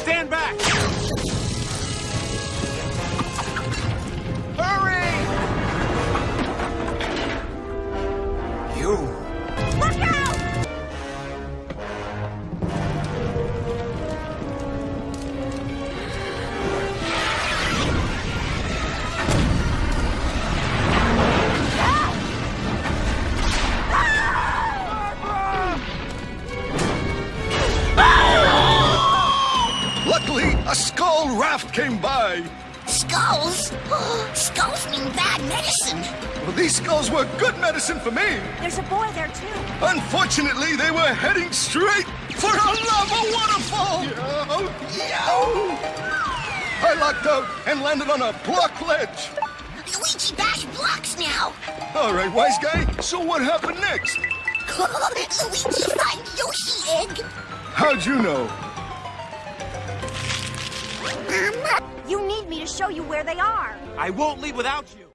Stand back! Hurry! You. Luckily, a skull raft came by. Skulls? Skulls mean bad medicine. Well, these skulls were good medicine for me. There's a boy there too. Unfortunately, they were heading straight for a lava waterfall. Yo, yo. I locked out and landed on a block ledge. Luigi bash blocks now. All right, wise guy. So what happened next? Luigi find Yoshi egg. How'd you know? Show you where they are. I won't leave without you.